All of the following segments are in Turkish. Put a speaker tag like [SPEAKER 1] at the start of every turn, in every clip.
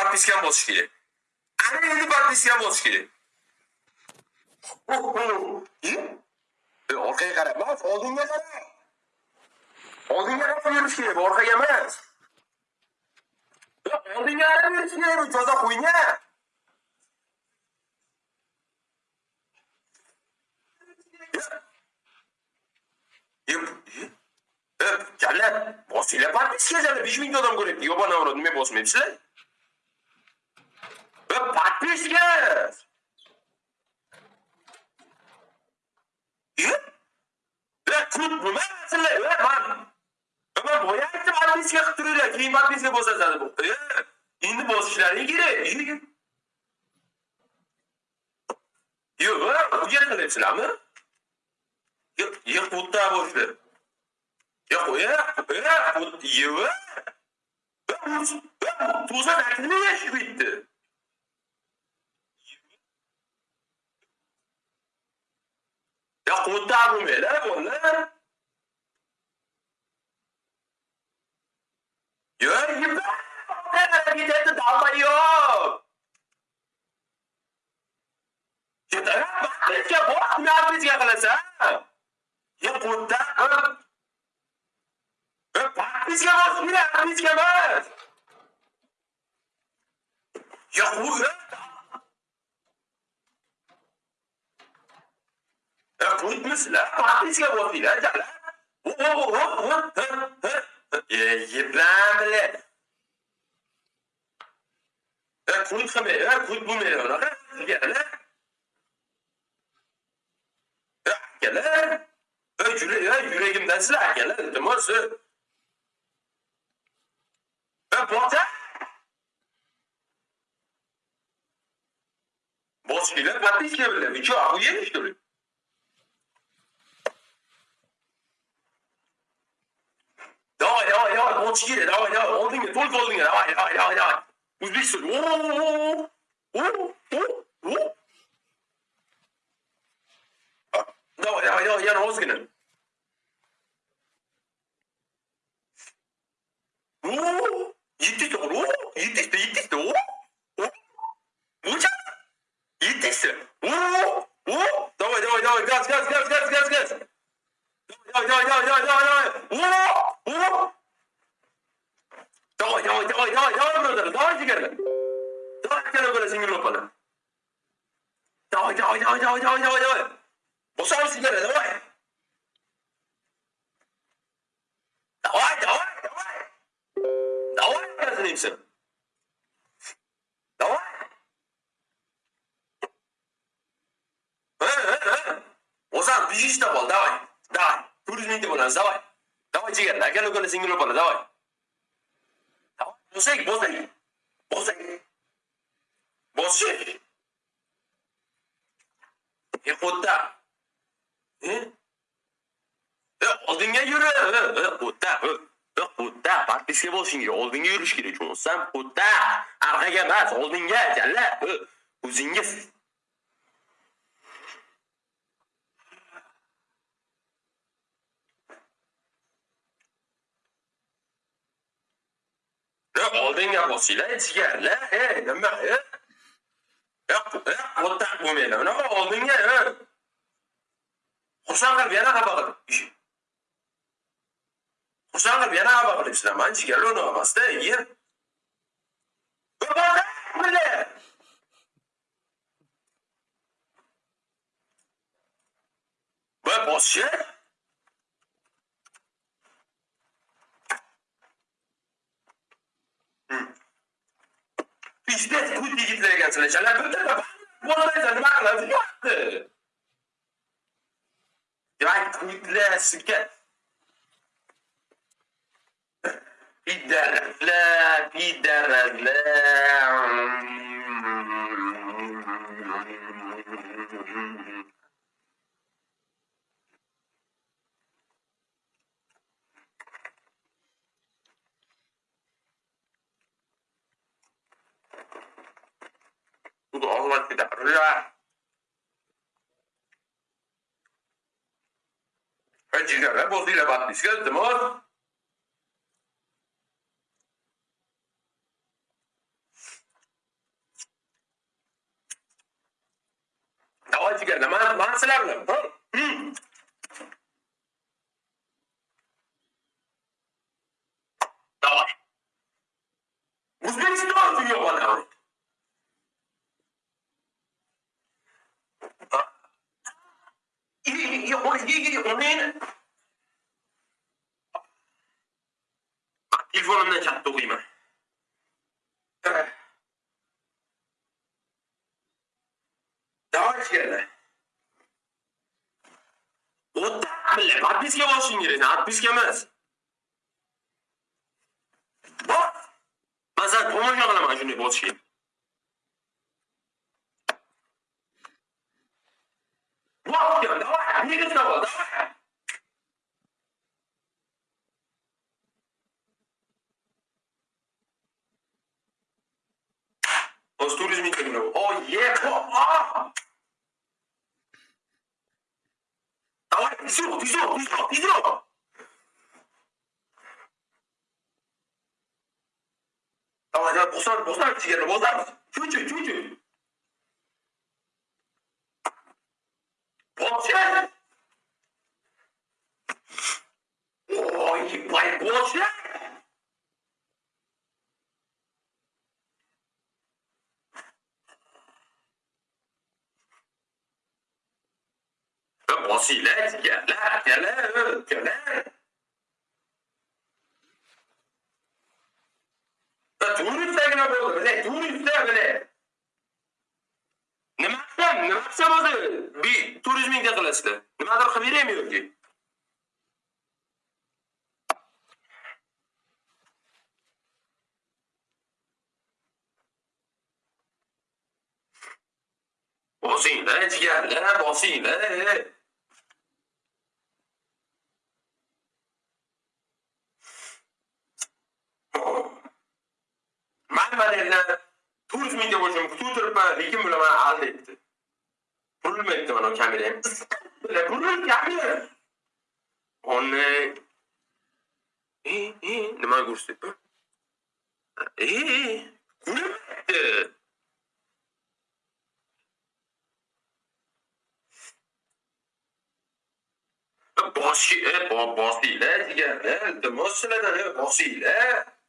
[SPEAKER 1] подпискам bosish kerak ana endi подпискам bosish kerak E, orqaga qarab emas oldinga qara oldinga qarab yurish kerak orqaga emas Yo'q, oldinga qarab yurish kerak bu joza qo'ynya Yep, yep. Öp, Kalla, bosinglar подпискаlar 5 ming odam ko'ryapti. Yobana avro nima ve patmişler. Ve kutbu mesela ve ben ama boyaydı patmiş yaktırıyla ki patmişi bozacağız bu. Şimdi bozuşlar iyi gire. Yok, uyan kılıçlar mı? Yok, kutlar boşver. Yok, uyan, uyan, uyan. Tuza dertini yaşı bitti. Ya kurtar bu mele bunlar. Ya yuva. Ben gidelim dalma yok. Ya bak, biz ya bak, ne yapacağız ya kalasa? Ya kurtar. Bizga bos, mira, bizga bos. Ya bu مثله تعطيك وسيله اجعلها يجب العمل كل خميرة كل بوميرة رجعنا Hakeler, öcüle, yüreğimden silah hakeler ee, dedim o sür. Ve ee, bota. Boz ile patlayış gibi bile. Bir çoğu yemiş duruyor. Давай, давай, давай, boshqalar, давай, давай, oldinga, to'lqa oldinga, давай, давай, давай, давай. O'zbekiston. O, o, o, o. Давай, давай, давай, yana ozgina. O, Yetişti oğlum. Yetişti yetişti. Oo. Oo. Hocam. Yetişti. Oo. Oo. Давай давай давай газ газ газ газ газ газ. Давай давай давай давай давай давай. Oo. Oo. давай давай brother. Давай sigara. Давай sigara böyle singir yapalım. Давай давай давай давай давай давай давай. Bosar sigara давай. Давай давай давай. Давай, разнимся. Давай. Э, э, э. Ozan, бежишь давай, давай. Давай. Туризминде bo'lamiz, давай. Давай, jigar, aka ukani singil o'pala, давай. Давай, bosing, bosing. Bosing. Bosing. E, xudda. E? E, oldinga yur. E, xudda. E. xudda подписка bo'lishing kerak oldinga yurish kerak tushunsan xudda orqaga emas oldinga jalla o'zingiz oldinga bosinglar jigarlar e nima xudda bo'lmaydi unaqa oldinga xursand qilib yana xafa qilib xursand qilib yana xafa qilibsizlar man jigar uni emasda iya va في جدات كنت يتلاقى تلاش على بدات والله اذا المعقل في واحد راك كنت لا سكات في الدار لا في الدار لا untuk Allah tidak riak. Önce kadar bozuyla batmış. Geldim o. Davacı geldi. Mansalarla. Tamam. bo'lishing kerak, подписка emas. Bor. Masalan, tomosha qilaman shunday bosishga. Bor, давай, nega давай, давай. O'z turizming kelgan. Oh, yeah. Oh, ah. Давай, 아, 내가 못 살, 못 살지, 걔를 못 살지. 휴지, 휴지. 버텨! 오, 이빨 버텨! 버시래, 걔래, 걔래, 걔래. Bo'ldi bilay turistda bilay nima qilsam nima qilsam o'zi bi turizmingda qilasizlar. Nimadir qilib beraymi yoki? Bosinglar jigarlar bosinglar. Turizmingda bo'lishim kutuv turibman lekin bular mani aldayapti burilmayapti mana kamerayam bular burilib kamera uni e e nima ko'rsatyapti e ko'rinmayapti boshi bosinglar jigarlar iltimos sizlardan bosinglar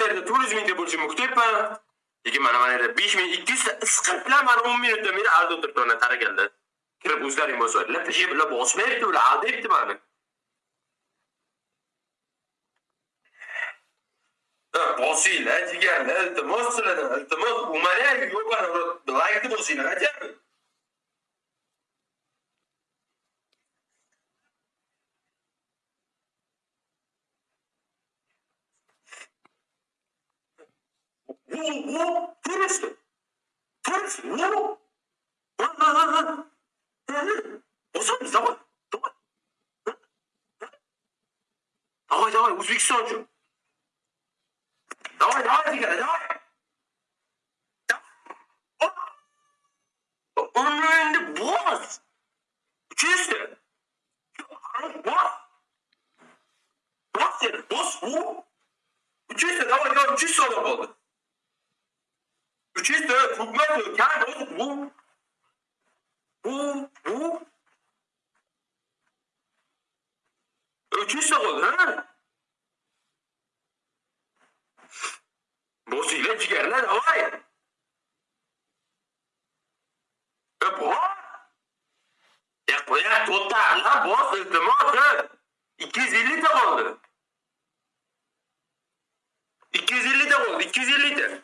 [SPEAKER 1] berdi bu yerda turizmingda bo'lishimni kutyapman lekin mana mana yerda besh ming ikki yuzta isqirtlar mana o'n minutdan beri alda o'tiribdi mana taraganda kirib o'zlaring bosadilar ishi bilan bosmayapti ular aldayapti mani. Bosinglar jigarlar iltimos sizlardan iltimos umarang yo'q laykni bosinglar ajab Whoa, whoa, turist. Turist, whoa. Bosamiz, давай, давай. Давай, давай, O'zbekistonchi. Давай, давай, jigara, давай. Uni endi bos. Uchishdi. Bos. Bos seni, bos. Uchishdi, давай, давай, uchish sodir bo'ldi. Uchishdi, hukmat kan bu bu bu uchishdi bo'ldi, ha? Bosinglar jigarlar, davay. E bor. Ya qo'ya to'xta, la bos iltimos. 250 ta qoldi. 250 ta qoldi, 250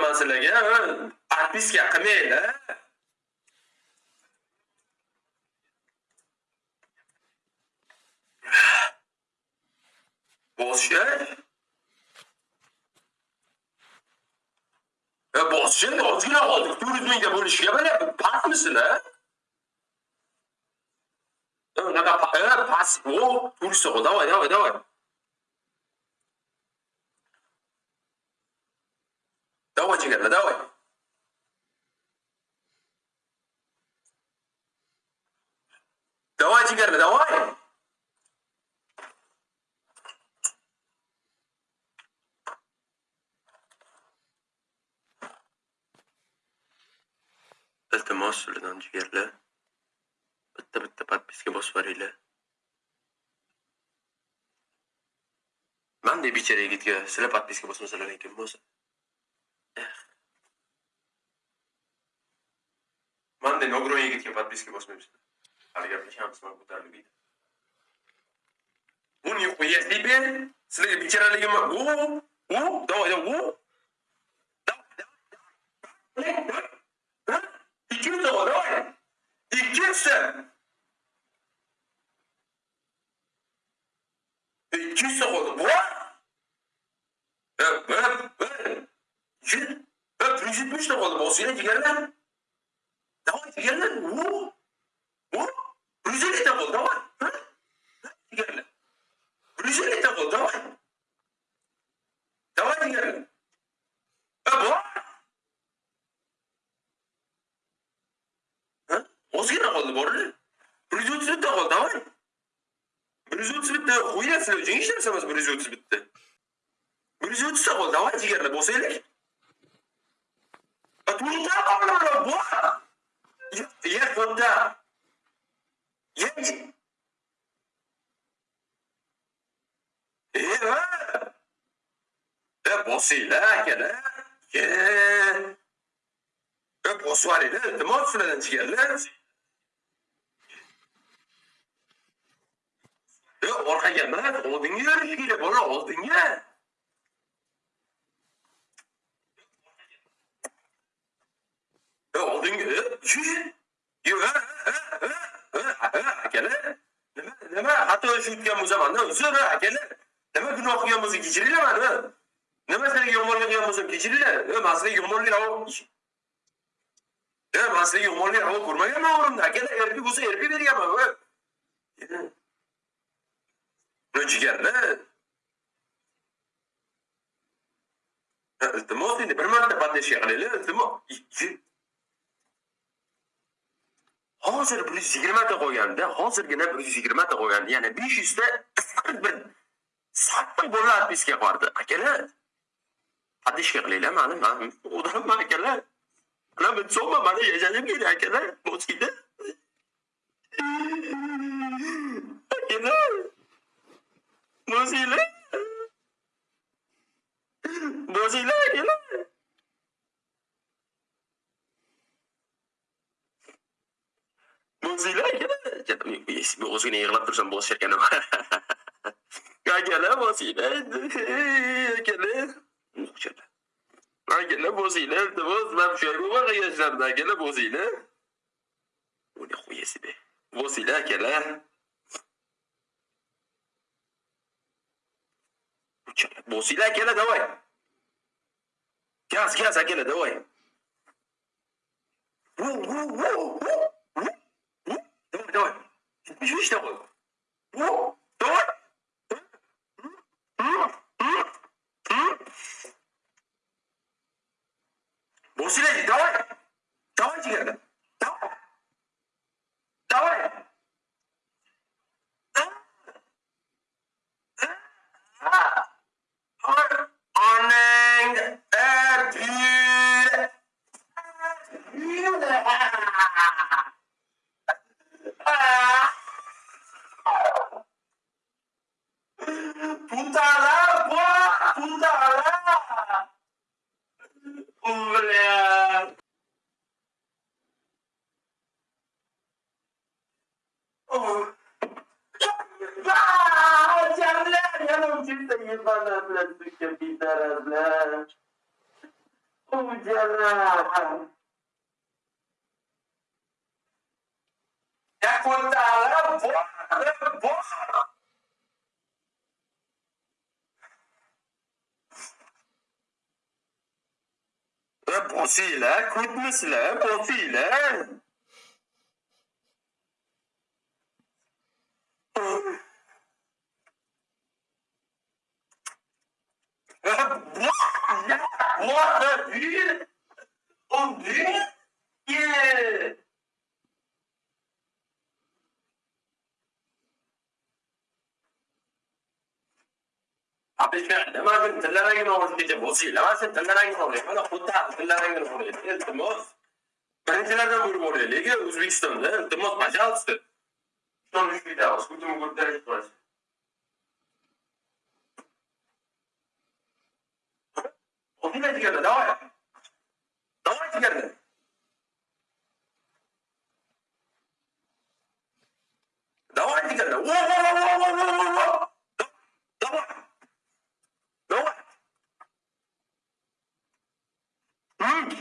[SPEAKER 1] yomonlik qildim man sizlarga? ha? Отписка qilmaylar. Boshqa? E boshqa ozgina qoldik. Turizmga bo'lishga mana pastmisizlar? Unaqa pa- e, past. O, turist o, давай, давай, давай. Давай, jigarlar, давай. Давай, jigarlar, давай. Iltimos sizlardan jigarlar. Bitta bitta podpiska bosib yuboringlar. Manda bechara yigitga sizlar podpiska bosmasalar ekan bo'lsa. rocznikiem w andyjskim 80. Ale ja myślałem, że mam ludzi. Unii ujeść Libię, slyga bicara lagi mak wu, wu, dawa jauh wu. İkimiz de var ama ikimizse ikimizse oldu. Bu öp öp öp öp 170 de oldu. Bosuyla giderler. hech narsa emas bir yuz o'ttiz bitta bir yuz o'ttizta qoldi давай jigarlar bo'lsanglar to'rtta qoldi bu ye to'rtta ye e ha e bosinglar akalar ye e bosib yuboringlar iltimos sizlardan E, orqaga emas, oldinga yurish kerak, bola, oldinga. Oldinga, akalar. Nima, nima, xato ish o'tgan bo'lsa mandan uzr, ha, akalar. Nima gunoh qilgan bo'lsa kechiringlar mani. Nima sizlarga yomonlik qilgan bo'lsam kechiringlar. Man sizlarga yomonlik man sizlarga yomonlik ko'rmaganman umrimda. Akalar, erki bo'lsa erki berganman. Buni Iltimos endi bir marta поддержка qilinglar, iltimos. Hozir bir yuz yigirmata qo'yganda, hozirgina bir yuz yigirmata qo'yganda, ya'ni besh yuzta qisqa bir sattiq bola отписка bordi. Akalar, поддержка qilinglar mani, man odamman akalar. Mana bir so'mma mani yashashim kerak akalar. Bo'skida. Akalar. Bo'singlar. Bo'singlar akalar. Bo'singlar akalar. Men o'zingni yig'lab tursam bo'sh ekan. Akalar bo'singlar endi. Akalar. Akalar. Akalar bo'singlar. Iltimos, man shu yerga yashardim akalar bo'singlar. Uni qo'yasiz be. Bo'singlar akalar. bosi lake yana da waya kiasi kiasi yake yana da waya Juste heureux. Bon, si là, il est Yakuntala bora, bora. Yapmasıyla, kutmasıyla, yapmasıyla. What the hell? on ne Dieu. بالفعل ما كنت لا راجل في تبوسي لا ما كنت لا راجل انا قلت لا راجل انت موز بنت لا راجل موري ليك اوزبكستان انت موز ما جالس شلون مش في داوس كنت مقول درجه واحد وفي نتيجه دواء Anlaşılır mı? Dava edilir. Wo wo wo wo wo wo wo. Dava. Dava. Hmm.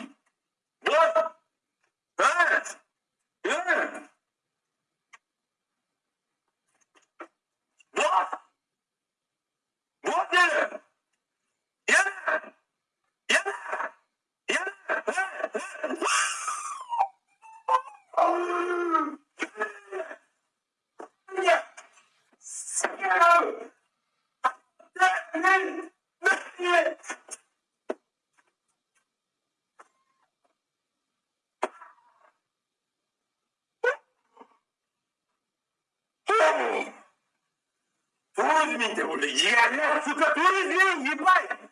[SPEAKER 1] って俺嫌な服が当然いっぱい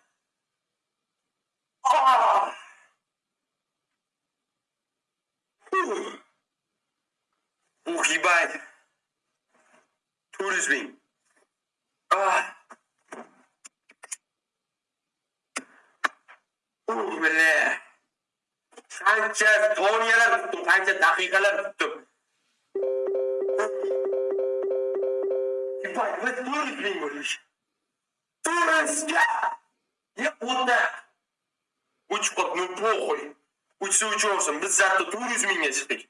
[SPEAKER 1] ああ وفي بعد تورزمين آه بالله حاجة دنيا لرتم حاجة دقيقة لرتم Николай Кремлевич, Турецька! Я одне. Уч одну похуй. все учорсам, мы завтра тур үзмейне сетік.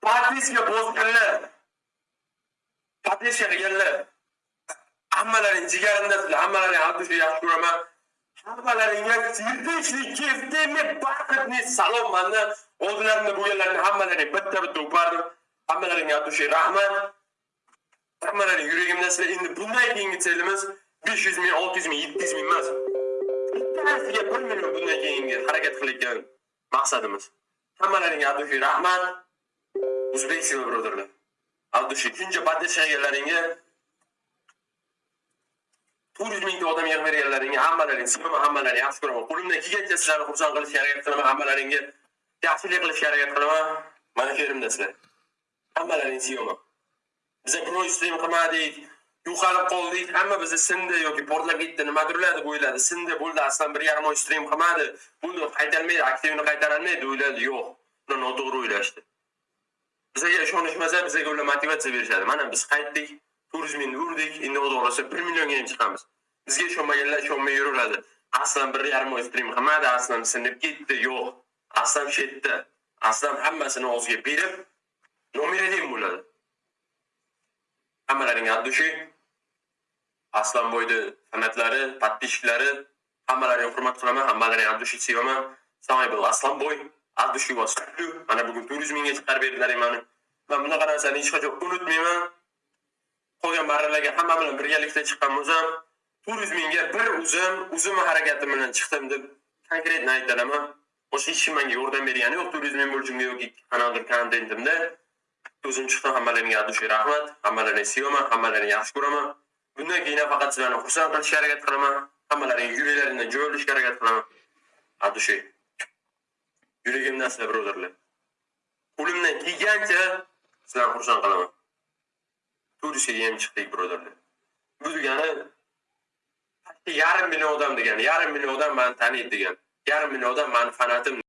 [SPEAKER 1] Подписка бозганлар. Подписка қылганлар. Hammalaring jigarimdasizlar, hammalaring Abdusha yaxshi ko'raman. Hammalaringga tinchlik, keftimni, baxtni salom mandan. Oldinlarimda bo'lganlarni hammalaring bitta-bitta o'pardim. Hammalaringga Abdusha rahmat. Hammalaring yuragimda sizlar endi bundan keyingi selimiz 500 ming, 600 ming, 700 ming emas. Bittasiga 1 million bundan keyingi harakat qilayotgan maqsadimiz. Hammalaringga albatta rahmat. O'zbekiston birodarlar. Albatta kuncha badashagallaringga to'rt mingta odam yig'ib berganlaringga hammalaring sevaman, hammalaring yaxshi ko'raman. Qo'limdan kelgancha sizlarni xursand qilishga harakat qilaman, hammalaringga yaxshilik qilishga harakat qilaman. Mana shu yerimda sizlar. Hammalaring sevaman. Biza pro stream qilmadik, yo'qolib qoldik, hamma bizni sindi yoki portlab ketdi, nimadirlar deb o'yladi. Sindi bo'ldi, aslan bir yarim oy stream qilmadi. Buni qaytarmaydi, aktivni qaytarolmaydi, o'yladi. Yo'q. Buni noto'g'ri o'ylashdi. bizaga ishonishmasa, bizga ular motivatsiya berishadi. Mana biz qaytdik, turizmni urdik, endi xudo xohlasa 1 millionga ham chiqamiz. Bizga ishonmaganlar ishonmay yuraveradi. Aslan bir yarim oy stream qilmadi, aslan sinib ketdi, yo'q. Aslan shetda. Aslan hammasini og'ziga berib, nominativ bo'ladi. hammalaring abdushi aslan bo'yni fanatlari подписчиклари hammalaringni hurmat qilaman hammalaring abdushini sevaman samaybil aslonboy abdushu mana bugun to'rt mingga chiqarib berdilaring mani man bunaqa narsani hech qachon unutmayman. Qolgan barralarga hamma bilan birgalikda chiqqan bo'lsam to'rt yuz mingga bir o'zim o'zimni harakatim bilan chiqdim deb konkretni aytolaman boshqa hech kim menga yordam bergani yo'q turizm bo'lishimga yoki qanaqadir kontentimda. O'zim chiqdim hammalarga addushi rahmat, hammalarini sevaman, hammalarini yaxshi ko'raman. Bundan keyin faqat sizlarni xursand qilishga harakat qilaman. Hammalaring yuraklaringdan joy olishga harakat qilaman. Addushi. Yuragimdan sizlar birodarlar. Qo'limdan kelgancha sizlarni xursand qilaman. Turistga ham chiqdik birodarlar. Bu degani yarim million odam degani, yarim million odam meni taniydi degani. Yarim million odam mani fanatim